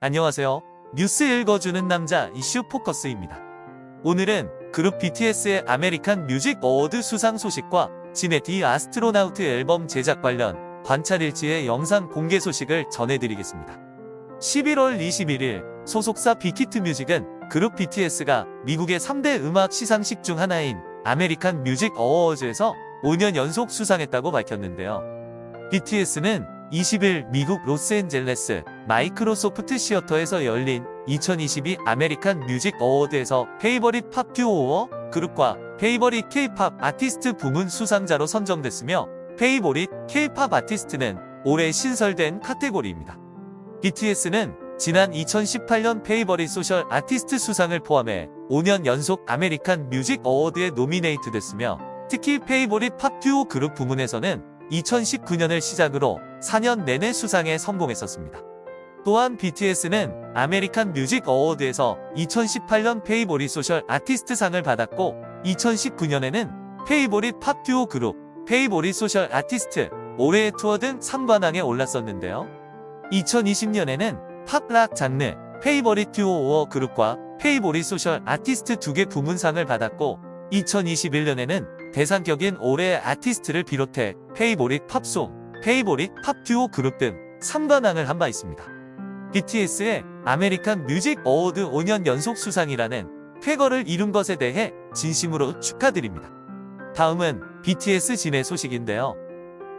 안녕하세요. 뉴스 읽어주는 남자 이슈 포커스입니다. 오늘은 그룹 BTS의 American Music Award 수상 소식과 진의 The Astronaut 앨범 제작 관련 관찰일지의 영상 공개 소식을 전해드리겠습니다. 11월 21일 소속사 빅히트 뮤직은 그룹 BTS가 미국의 3대 음악 시상식 중 하나인 American Music Awards에서 5년 연속 수상했다고 밝혔는데요. BTS는 20일 미국 로스앤젤레스 마이크로소프트 시어터에서 열린 2022 American Music Award에서 Favorite Pop Duo Group과 Favorite K-Pop Artist 부문 수상자로 선정됐으며 Favorite K-Pop Artist는 올해 신설된 카테고리입니다. BTS는 지난 2018년 Favorite Social Artist 수상을 포함해 5년 연속 American Music Award에 노미네이트 됐으며 특히 Favorite Pop Duo Group 부문에서는 2019년을 시작으로 4년 내내 수상에 성공했었습니다. 또한 BTS는 American Music Award에서 2018년 Favorite Social Artist 상을 받았고 2019년에는 Favorite Pop Duo Group, Favorite Social Artist, 올해의 투어 등 3관왕에 올랐었는데요. 2020년에는 pop rock 장르, Favorite Duo or Group과 Favorite Social Artist 두 개 부문상을 받았고 2021년에는 대상격인 올해의 아티스트를 비롯해 Favorite Pop Song, Favorite Pop Duo Group 등 3관왕을 한 바 있습니다. BTS의 American Music Award 5년 연속 수상이라는 쾌거를 이룬 것에 대해 진심으로 축하드립니다. 다음은 BTS 진의 소식인데요.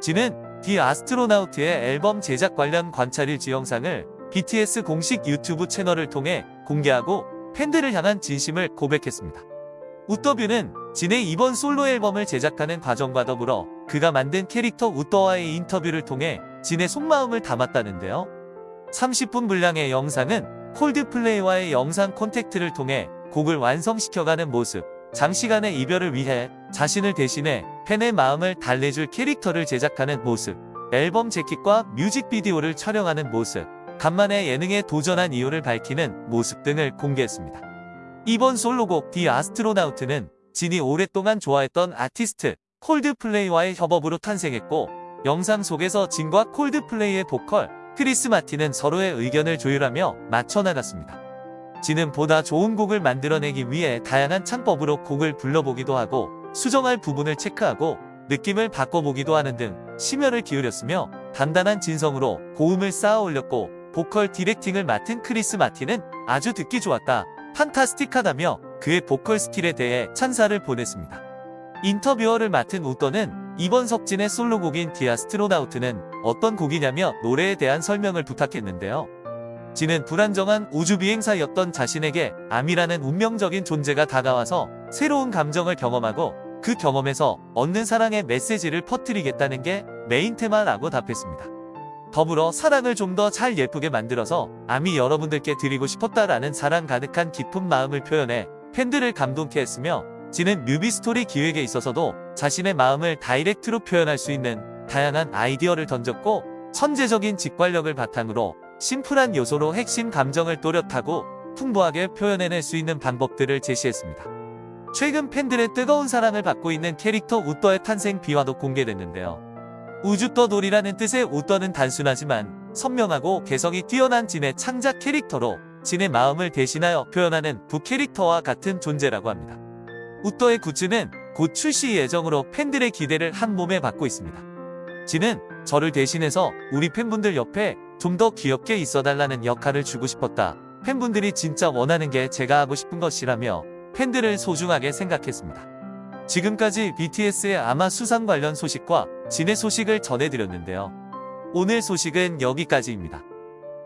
진은 The Astronaut의 앨범 제작 관련 관찰일지 영상을 BTS 공식 유튜브 채널을 통해 공개하고 팬들을 향한 진심을 고백했습니다. 우더뷰는 진의 이번 솔로 앨범을 제작하는 과정과 더불어 그가 만든 캐릭터 우더와의 인터뷰를 통해 진의 속마음을 담았다는데요. 30분 분량의 영상은 콜드플레이와의 영상 콘택트를 통해 곡을 완성시켜가는 모습, 장시간의 이별을 위해 자신을 대신해 팬의 마음을 달래줄 캐릭터를 제작하는 모습, 앨범 재킷과 뮤직비디오를 촬영하는 모습, 간만에 예능에 도전한 이유를 밝히는 모습 등을 공개했습니다. 이번 솔로곡 The Astronaut는 진이 오랫동안 좋아했던 아티스트 콜드플레이와의 협업으로 탄생했고 영상 속에서 진과 콜드플레이의 보컬 크리스 마틴은 서로의 의견을 조율하며 맞춰나갔습니다. 진은 보다 좋은 곡을 만들어내기 위해 다양한 창법으로 곡을 불러보기도 하고 수정할 부분을 체크하고 느낌을 바꿔보기도 하는 등 심혈을 기울였으며 단단한 진성으로 고음을 쌓아 올렸고 보컬 directing을 맡은 크리스 마틴은 아주 듣기 좋았다. fantastic하다며 그의 보컬 스킬에 대해 찬사를 보냈습니다. 인터뷰어를 맡은 우떠는 이번 석진의 솔로곡인 The Astronaut는 어떤 곡이냐며 노래에 대한 설명을 부탁했는데요. 진은 불안정한 우주비행사였던 자신에게 아미라는 운명적인 존재가 다가와서 새로운 감정을 경험하고 그 경험에서 얻는 사랑의 메시지를 퍼뜨리겠다는 게 메인 테마라고 답했습니다. 더불어 사랑을 좀 더 잘 예쁘게 만들어서 아미 여러분들께 드리고 싶었다라는 사랑 가득한 깊은 마음을 표현해 팬들을 감동케 했으며 진은 뮤비 스토리 기획에 있어서도 자신의 마음을 direct로 표현할 수 있는 다양한 아이디어를 던졌고 천재적인 직관력을 바탕으로 심플한 요소로 핵심 감정을 또렷하고 풍부하게 표현해낼 수 있는 방법들을 제시했습니다. 최근 팬들의 뜨거운 사랑을 받고 있는 캐릭터 우떠의 탄생 비화도 공개됐는데요. 우주떠돌이라는 뜻의 우떠는 단순하지만 선명하고 개성이 뛰어난 진의 창작 캐릭터로 진의 마음을 대신하여 표현하는 부캐릭터와 같은 존재라고 합니다. 우떠의 굿즈는 곧 출시 예정으로 팬들의 기대를 한 몸에 받고 있습니다. 진은 저를 대신해서 우리 팬분들 옆에 좀 더 귀엽게 있어달라는 역할을 주고 싶었다. 팬분들이 진짜 원하는 게 제가 하고 싶은 것이라며 팬들을 소중하게 생각했습니다. 지금까지 BTS의 아마 수상 관련 소식과 진의 소식을 전해드렸는데요. 오늘 소식은 여기까지입니다.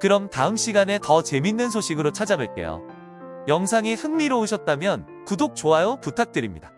그럼 다음 시간에 더 재밌는 소식으로 찾아뵐게요. 영상이 흥미로우셨다면 구독, 좋아요 부탁드립니다.